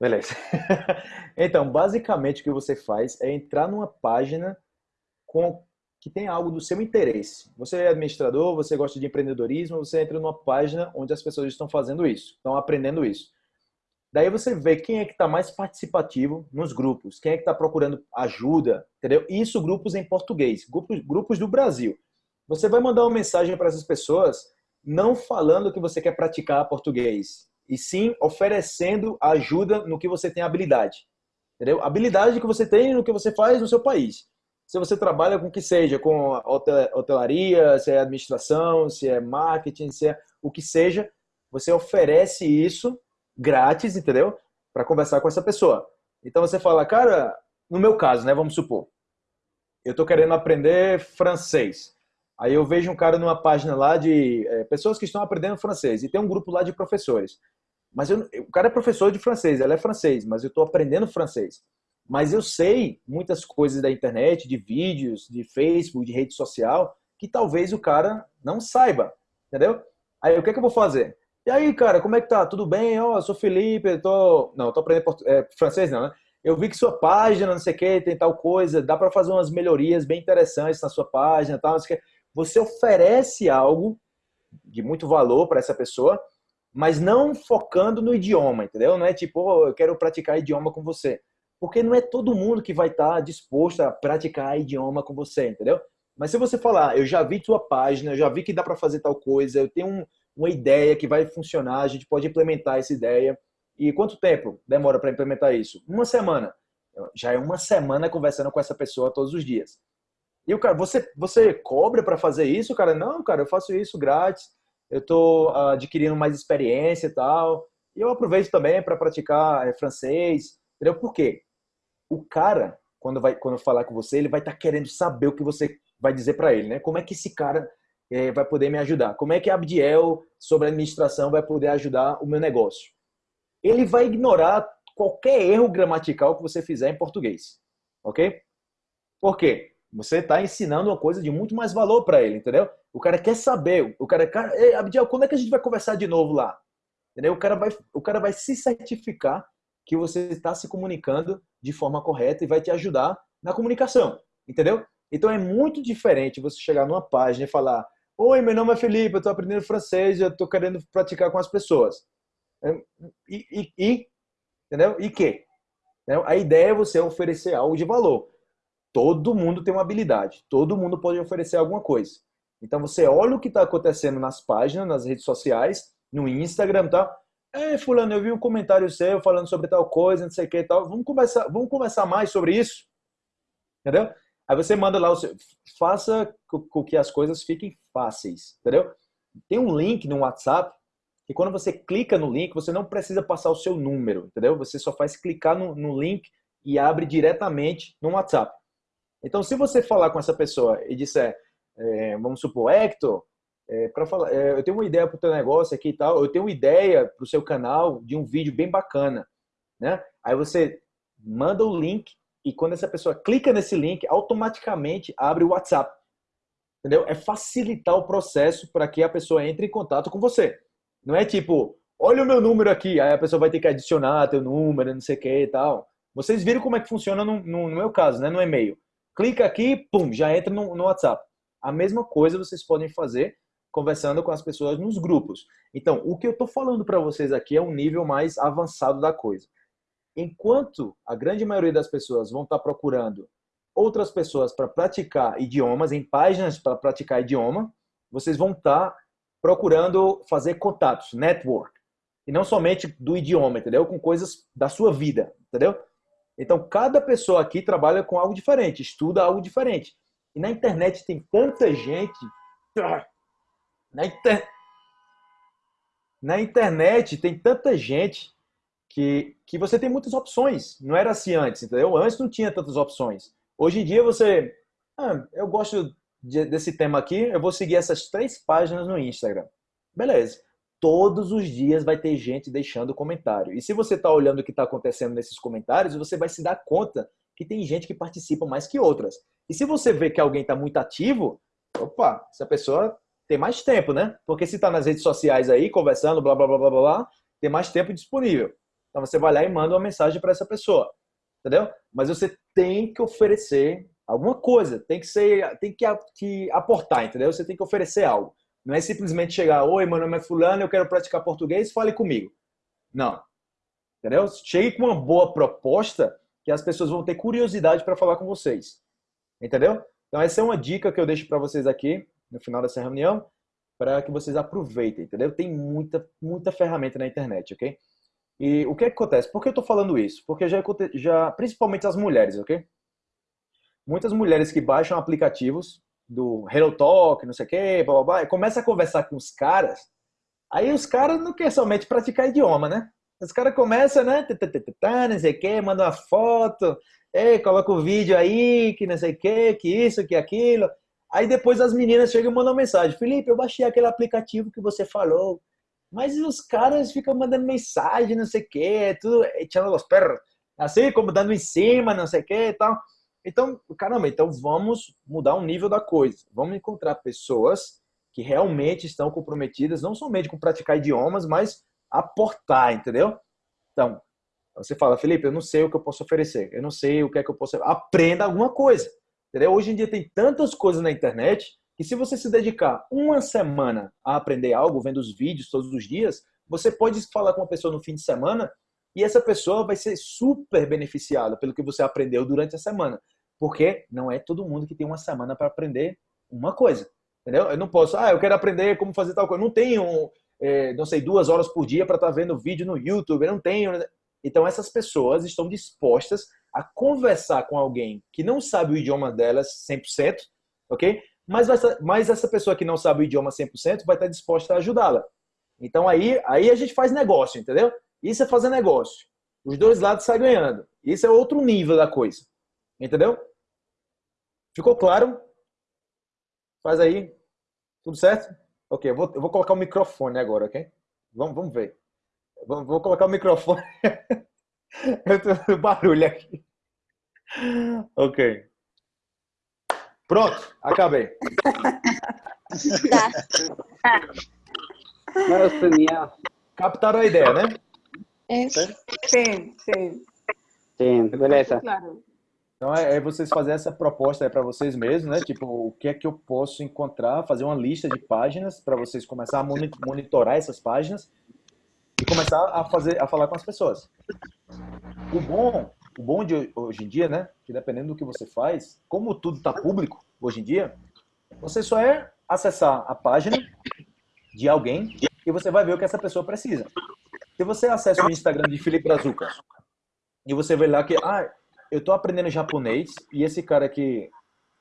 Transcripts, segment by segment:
Beleza. então, basicamente o que você faz é entrar numa página com que tem algo do seu interesse. Você é administrador, você gosta de empreendedorismo, você entra numa página onde as pessoas estão fazendo isso, estão aprendendo isso. Daí você vê quem é que está mais participativo nos grupos, quem é que está procurando ajuda, entendeu? Isso grupos em português, grupos, grupos do Brasil. Você vai mandar uma mensagem para essas pessoas não falando que você quer praticar português, e sim oferecendo ajuda no que você tem habilidade. Entendeu? Habilidade que você tem no que você faz no seu país. Se você trabalha com o que seja, com hotelaria, se é administração, se é marketing, se é o que seja, você oferece isso grátis, entendeu? Para conversar com essa pessoa. Então você fala, cara, no meu caso, né, vamos supor, eu estou querendo aprender francês. Aí eu vejo um cara numa página lá de é, pessoas que estão aprendendo francês e tem um grupo lá de professores. Mas eu, o cara é professor de francês, ela é francês, mas eu estou aprendendo francês. Mas eu sei muitas coisas da internet, de vídeos, de Facebook, de rede social, que talvez o cara não saiba, entendeu? Aí o que é que eu vou fazer? E aí, cara, como é que tá? Tudo bem? Ó, oh, sou Felipe, eu tô... Não, eu tô aprendendo é, francês não, né? Eu vi que sua página, não sei o que, tem tal coisa, dá para fazer umas melhorias bem interessantes na sua página, tal, não sei o que. Você oferece algo de muito valor para essa pessoa mas não focando no idioma, entendeu? Não é tipo, oh, eu quero praticar idioma com você. Porque não é todo mundo que vai estar tá disposto a praticar idioma com você, entendeu? Mas se você falar, eu já vi tua página, eu já vi que dá para fazer tal coisa, eu tenho um, uma ideia que vai funcionar, a gente pode implementar essa ideia. E quanto tempo demora para implementar isso? Uma semana. Já é uma semana conversando com essa pessoa todos os dias. E o cara, você, você cobra para fazer isso, cara? Não, cara, eu faço isso grátis eu estou uh, adquirindo mais experiência e tal. E eu aproveito também para praticar é, francês, entendeu? Por quê? O cara, quando vai quando falar com você, ele vai estar tá querendo saber o que você vai dizer para ele, né? Como é que esse cara é, vai poder me ajudar? Como é que Abdiel, sobre administração, vai poder ajudar o meu negócio? Ele vai ignorar qualquer erro gramatical que você fizer em português, ok? Por quê? Você está ensinando uma coisa de muito mais valor para ele, entendeu? O cara quer saber. O cara, cara, Ei, Abdiel, quando é que a gente vai conversar de novo lá? Entendeu? O cara vai, o cara vai se certificar que você está se comunicando de forma correta e vai te ajudar na comunicação, entendeu? Então é muito diferente você chegar numa página e falar: Oi, meu nome é Felipe, eu estou aprendendo francês, eu estou querendo praticar com as pessoas. É, e, e, e entendeu? E que? A ideia é você oferecer algo de valor todo mundo tem uma habilidade, todo mundo pode oferecer alguma coisa. Então você olha o que está acontecendo nas páginas, nas redes sociais, no Instagram, tá? É, fulano, eu vi um comentário seu falando sobre tal coisa, não sei o que e tal. Vamos conversar, vamos conversar mais sobre isso? Entendeu? Aí você manda lá, faça com que as coisas fiquem fáceis, entendeu? Tem um link no WhatsApp que quando você clica no link, você não precisa passar o seu número, entendeu? Você só faz clicar no, no link e abre diretamente no WhatsApp. Então, se você falar com essa pessoa e disser, é, vamos supor, Hector, é, para falar, é, eu tenho uma ideia para o teu negócio aqui e tal, eu tenho uma ideia para o seu canal de um vídeo bem bacana, né? Aí você manda o link e quando essa pessoa clica nesse link, automaticamente abre o WhatsApp, entendeu? É facilitar o processo para que a pessoa entre em contato com você. Não é tipo, olha o meu número aqui, aí a pessoa vai ter que adicionar teu número, não sei o que e tal. Vocês viram como é que funciona no, no, no meu caso, né? No e-mail clica aqui, pum, já entra no, no WhatsApp. A mesma coisa vocês podem fazer conversando com as pessoas nos grupos. Então, o que eu estou falando para vocês aqui é um nível mais avançado da coisa. Enquanto a grande maioria das pessoas vão estar tá procurando outras pessoas para praticar idiomas, em páginas para praticar idioma, vocês vão estar tá procurando fazer contatos, network. E não somente do idioma, entendeu? Com coisas da sua vida, entendeu? Então, cada pessoa aqui trabalha com algo diferente, estuda algo diferente. E na internet tem tanta gente. Na, inter... na internet tem tanta gente que, que você tem muitas opções. Não era assim antes, entendeu? Antes não tinha tantas opções. Hoje em dia você. Ah, eu gosto de, desse tema aqui, eu vou seguir essas três páginas no Instagram. Beleza todos os dias vai ter gente deixando comentário. E se você está olhando o que está acontecendo nesses comentários, você vai se dar conta que tem gente que participa mais que outras. E se você vê que alguém está muito ativo, opa, essa pessoa tem mais tempo, né? Porque se está nas redes sociais aí, conversando, blá, blá, blá, blá, blá, tem mais tempo disponível. Então você vai lá e manda uma mensagem para essa pessoa, entendeu? Mas você tem que oferecer alguma coisa, tem que ser, tem que, que aportar, entendeu? Você tem que oferecer algo. Não é simplesmente chegar, oi, meu nome é fulano, eu quero praticar português, fale comigo. Não. Entendeu? Chegue com uma boa proposta que as pessoas vão ter curiosidade para falar com vocês. Entendeu? Então essa é uma dica que eu deixo para vocês aqui no final dessa reunião, para que vocês aproveitem, entendeu? Tem muita, muita ferramenta na internet, ok? E o que, é que acontece? Por que eu estou falando isso? Porque já, já, principalmente as mulheres, ok? Muitas mulheres que baixam aplicativos do Hello Talk, não sei o quê, blá, blá, blá, e começa a conversar com os caras, aí os caras não querem somente praticar idioma, né? Os caras começam, né? Não sei o quê, manda uma foto, ei, coloca o vídeo aí, que não sei o quê, que isso, que aquilo. Aí depois as meninas chegam e mandam mensagem: Felipe, eu baixei aquele aplicativo que você falou. Mas os caras ficam mandando mensagem, não sei o quê, tudo, echando os perros, assim, como dando em cima, não sei o quê e tal. Então, caramba, então vamos mudar o nível da coisa. Vamos encontrar pessoas que realmente estão comprometidas, não somente com praticar idiomas, mas aportar, entendeu? Então, você fala, Felipe, eu não sei o que eu posso oferecer, eu não sei o que é que eu posso. Aprenda alguma coisa, entendeu? Hoje em dia tem tantas coisas na internet que se você se dedicar uma semana a aprender algo, vendo os vídeos todos os dias, você pode falar com uma pessoa no fim de semana e essa pessoa vai ser super beneficiada pelo que você aprendeu durante a semana. Porque não é todo mundo que tem uma semana para aprender uma coisa. Entendeu? Eu não posso, ah, eu quero aprender como fazer tal coisa. Eu não tenho, é, não sei, duas horas por dia para estar tá vendo vídeo no YouTube. Eu não tenho. Então, essas pessoas estão dispostas a conversar com alguém que não sabe o idioma delas 100%, ok? Mas, essa, mas essa pessoa que não sabe o idioma 100% vai estar disposta a ajudá-la. Então, aí, aí a gente faz negócio, entendeu? Isso é fazer negócio. Os dois lados saem ganhando. Isso é outro nível da coisa. Entendeu? Ficou claro? Faz aí. Tudo certo? Ok, eu vou, eu vou colocar o microfone agora, ok? Vamos, vamos ver. Vou, vou colocar o microfone. eu tô barulho aqui. Ok. Pronto, acabei. Nossa, Captaram a ideia, né? É. Sim, sim. Sim, beleza. Claro. Então é, é vocês fazerem essa proposta para vocês mesmos, né? Tipo, o que é que eu posso encontrar, fazer uma lista de páginas para vocês começar a monitorar essas páginas e começar a fazer, a falar com as pessoas. O bom, o bom de hoje em dia, né? Que dependendo do que você faz, como tudo está público hoje em dia, você só é acessar a página de alguém e você vai ver o que essa pessoa precisa. Se você acessa o Instagram de Felipe Brazuca e você vê lá que ah, eu tô aprendendo japonês e esse cara que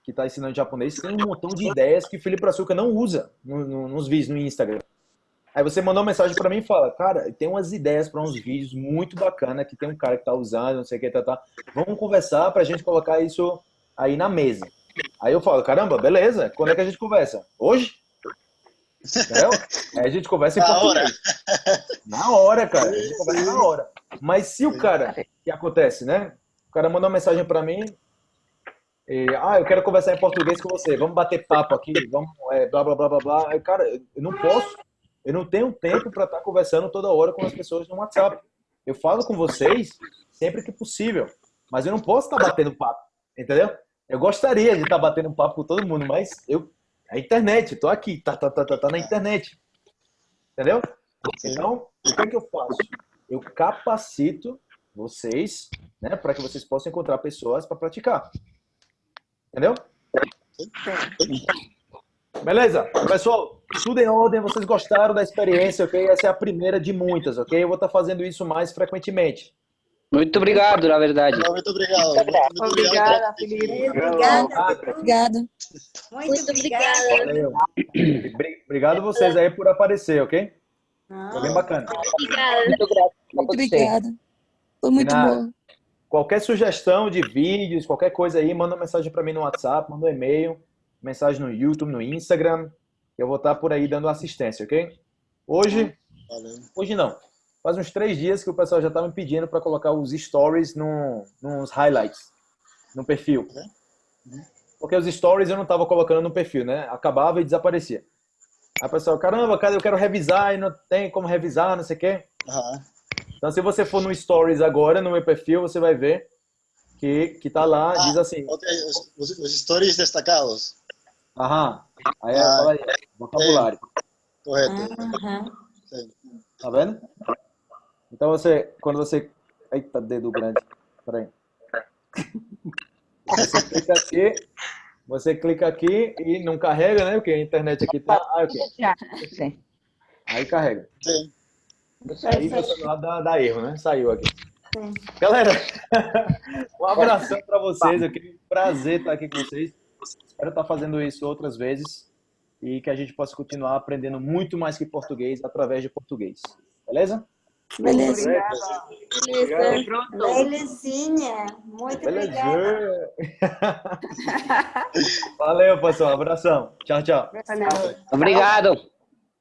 que tá ensinando japonês tem um montão de ideias que Felipe Açúcar não usa no, no, nos vídeos no Instagram. Aí você mandou uma mensagem para mim e fala, cara, tem umas ideias para uns vídeos muito bacana que tem um cara que tá usando, não sei o que, tá, tá. Vamos conversar pra gente colocar isso aí na mesa. Aí eu falo, caramba, beleza, quando é que a gente conversa? Hoje? Entendeu? Aí a gente conversa em na português. Hora. Na hora, cara. A gente conversa na hora. Mas se o cara, que acontece, né? Cara mandou uma mensagem para mim. E, ah, eu quero conversar em português com você. Vamos bater papo aqui. Vamos, é, blá, blá, blá, blá, blá. Cara, eu não posso. Eu não tenho tempo para estar tá conversando toda hora com as pessoas no WhatsApp. Eu falo com vocês sempre que possível. Mas eu não posso estar tá batendo papo. Entendeu? Eu gostaria de estar tá batendo papo com todo mundo, mas eu. A internet, tô aqui, tá, tá, tá, tá, tá na internet. Entendeu? Então, o que, é que eu faço? Eu capacito vocês né? Para que vocês possam encontrar pessoas para praticar. Entendeu? Beleza? Pessoal, tudo em ordem, vocês gostaram da experiência, ok? Essa é a primeira de muitas, ok? Eu vou estar fazendo isso mais frequentemente. Muito obrigado, na verdade. Muito obrigado. Muito obrigada, Felipe. Obrigada. Obrigada. Muito, obrigada. Valeu. Obrigado vocês aí por aparecer, ok? Foi bem bacana. Obrigada. Muito obrigada. Foi muito nada. bom. Qualquer sugestão de vídeos, qualquer coisa aí, manda uma mensagem para mim no WhatsApp, manda um e-mail, mensagem no YouTube, no Instagram. Eu vou estar por aí dando assistência, ok? Hoje, Valeu. hoje não. Faz uns três dias que o pessoal já estava me pedindo para colocar os stories no, nos highlights, no perfil. Porque os stories eu não estava colocando no perfil, né? Acabava e desaparecia. Aí o pessoal, caramba, cara, eu quero revisar e não tem como revisar, não sei o quê. Aham. Então, se você for no Stories agora, no meu perfil, você vai ver que, que tá lá, Ah, diz assim, Ok, os, os- os stories destacados. aham, aí Ah, fala aí, vocabulário, Correto. Sim. tá vendo? Então você, quando você, eita, dedo grande, peraí. Você clica aqui, você clica aqui e não carrega, né? Porque a internet aqui tá, ah, ok. Sim. Aí carrega. Sim. Aí você lá dá, dá erro, né? Saiu aqui. Galera, um abração para vocês. Eu queria um prazer estar aqui com vocês. Espero estar fazendo isso outras vezes e que a gente possa continuar aprendendo muito mais que português através de português. Beleza? Beleza. Beleza. Belezinha. Muito obrigada. Beleza. Valeu, pessoal. Abração. Tchau, tchau. Obrigado.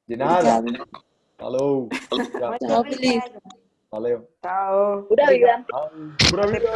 De nada. Obrigada. Falou. Tchau. Tchau, Felipe. Valeu. Tchau. Pura vida. Tchau. Pura vida.